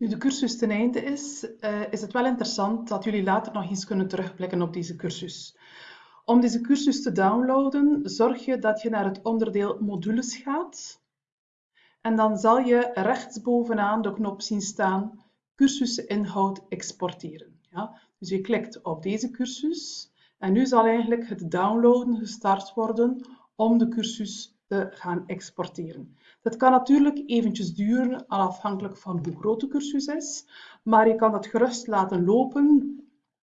Nu de cursus ten einde is, uh, is het wel interessant dat jullie later nog eens kunnen terugblikken op deze cursus. Om deze cursus te downloaden, zorg je dat je naar het onderdeel modules gaat. En dan zal je rechtsbovenaan de knop zien staan cursusinhoud exporteren. Ja? Dus je klikt op deze cursus en nu zal eigenlijk het downloaden gestart worden om de cursus te gaan exporteren. Dat kan natuurlijk eventjes duren, afhankelijk van hoe groot de cursus is, maar je kan het gerust laten lopen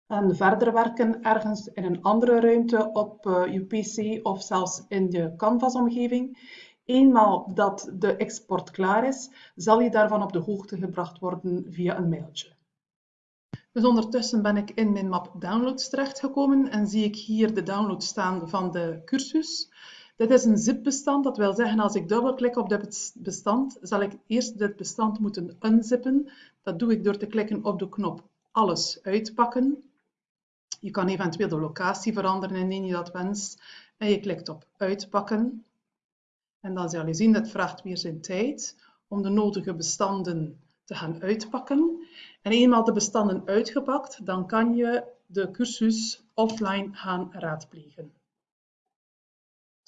en verder werken ergens in een andere ruimte op eh, je PC of zelfs in je Canvas-omgeving. Eenmaal dat de export klaar is, zal je daarvan op de hoogte gebracht worden via een mailtje. Dus ondertussen ben ik in mijn map Downloads terechtgekomen en zie ik hier de download staan van de cursus. Dit is een zip-bestand, dat wil zeggen als ik dubbelklik op dit bestand, zal ik eerst dit bestand moeten unzippen. Dat doe ik door te klikken op de knop Alles uitpakken. Je kan eventueel de locatie veranderen indien je dat wenst. En je klikt op Uitpakken. En dan zal je zien, dat vraagt weer zijn tijd om de nodige bestanden te gaan uitpakken. En eenmaal de bestanden uitgepakt, dan kan je de cursus offline gaan raadplegen.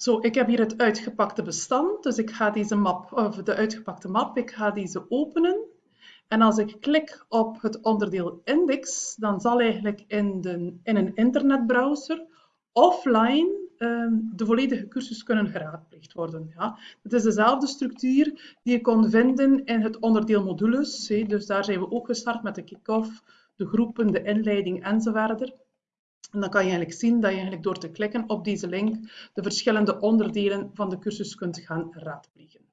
Zo, ik heb hier het uitgepakte bestand, dus ik ga deze map, of de uitgepakte map, ik ga deze openen. En als ik klik op het onderdeel index, dan zal eigenlijk in, de, in een internetbrowser offline Ehm, de volledige cursus kunnen geraadpleegd worden. Ja. Het is dezelfde structuur die je kon vinden in het onderdeel modules. Dus daar zijn we ook gestart met de kick-off, de groepen, de inleiding enzovoort. En dan kan je eigenlijk zien dat je eigenlijk door te klikken op deze link de verschillende onderdelen van de cursus kunt gaan raadplegen.